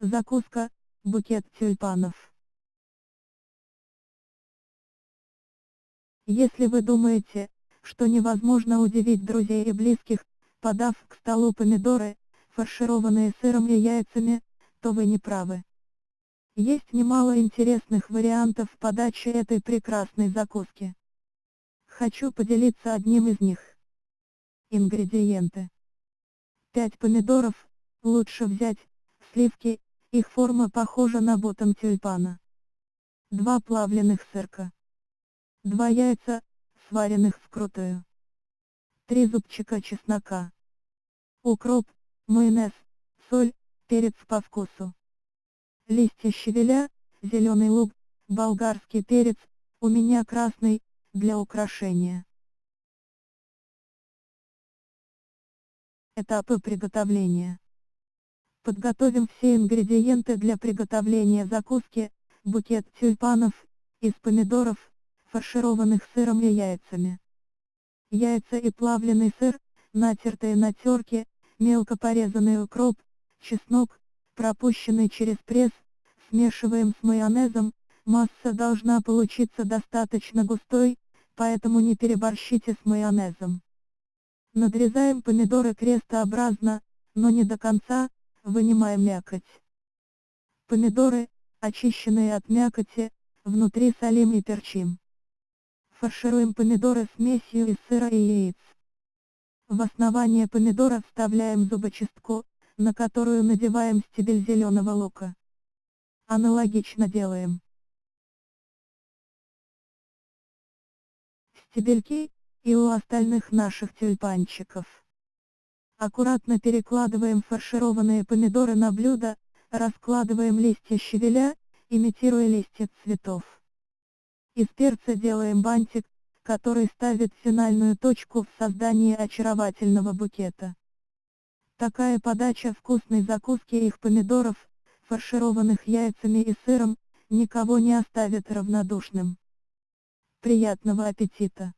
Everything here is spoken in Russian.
Закуска, букет тюльпанов. Если вы думаете, что невозможно удивить друзей и близких, подав к столу помидоры, фаршированные сыром и яйцами, то вы не правы. Есть немало интересных вариантов подачи этой прекрасной закуски. Хочу поделиться одним из них. Ингредиенты. 5 помидоров, лучше взять, сливки, их форма похожа на ботом тюльпана. 2 плавленых сырка. 2 яйца, сваренных вкрутую. 3 зубчика чеснока. Укроп, майонез, соль, перец по вкусу. Листья щавеля, зеленый лук, болгарский перец, у меня красный, для украшения. Этапы приготовления. Подготовим все ингредиенты для приготовления закуски, букет тюльпанов, из помидоров, фаршированных сыром и яйцами. Яйца и плавленый сыр, натертые на терке, мелко порезанный укроп, чеснок, пропущенный через пресс, смешиваем с майонезом, масса должна получиться достаточно густой, поэтому не переборщите с майонезом. Надрезаем помидоры крестообразно, но не до конца, вынимаем мякоть. Помидоры, очищенные от мякоти, внутри солим и перчим. Фаршируем помидоры смесью из сыра и яиц. В основание помидора вставляем зубочистку, на которую надеваем стебель зеленого лука. Аналогично делаем. Стебельки, и у остальных наших тюльпанчиков. Аккуратно перекладываем фаршированные помидоры на блюдо, раскладываем листья щавеля, имитируя листья цветов. Из перца делаем бантик, который ставит финальную точку в создании очаровательного букета. Такая подача вкусной закуски их помидоров, фаршированных яйцами и сыром, никого не оставит равнодушным. Приятного аппетита!